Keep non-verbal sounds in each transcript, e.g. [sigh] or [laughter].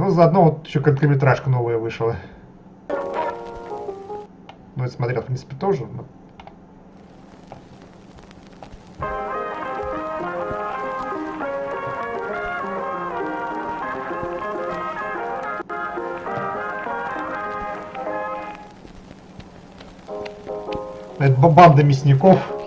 Ну, заодно вот еще короткометражка новая вышла. Ну, я смотрел, в принципе, тоже. Но... Это банда мясников.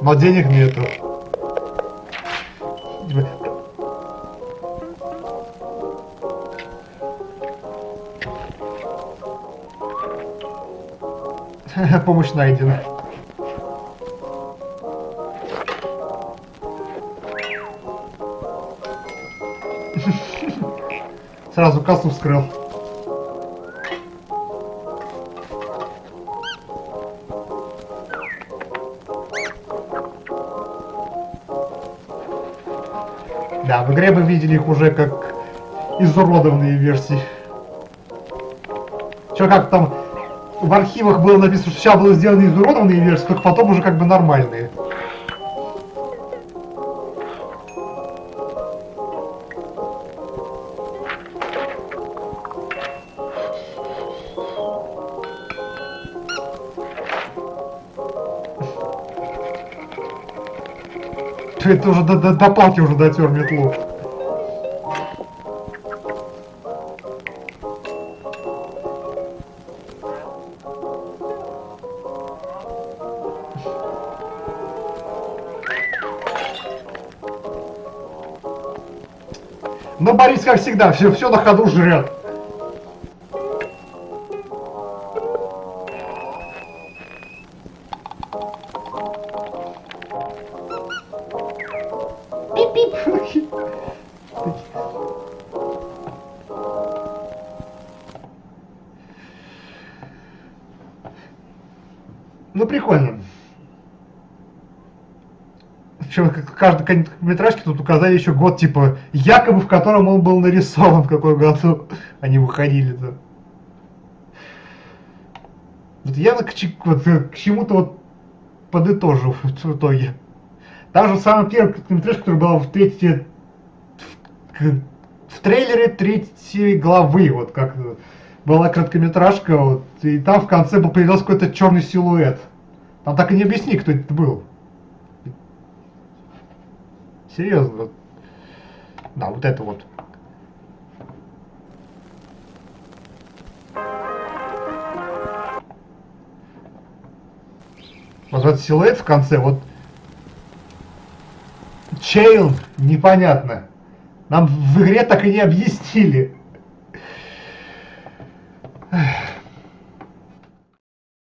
Но денег нету. [laughs] Помощь найдена. Сразу кассу вскрыл. Да, в игре мы видели их уже как изуродованные версии. Чё, как там в архивах было написано, что сейчас было сделаны изуродованные версии, только потом уже как бы нормальные. Это уже до, до, до палки уже дотер метлу. Но Борис, как всегда, все, все на ходу жрет. Пип-пип. Ну, прикольно. Причем каждой короткометражке тут указали еще год, типа, якобы в котором он был нарисован, в какой году они выходили-то. Вот явно к, вот, к чему-то вот подытожил в итоге. Та же самая первая короткометражка, которая была в третьей... В, в трейлере третьей главы, вот как была короткометражка, вот, и там в конце был появился какой-то черный силуэт. Там так и не объясни, кто это был. Серьезно. Да, вот это вот. Вот этот силуэт в конце, вот Чейл, непонятно. Нам в игре так и не объяснили. Эх.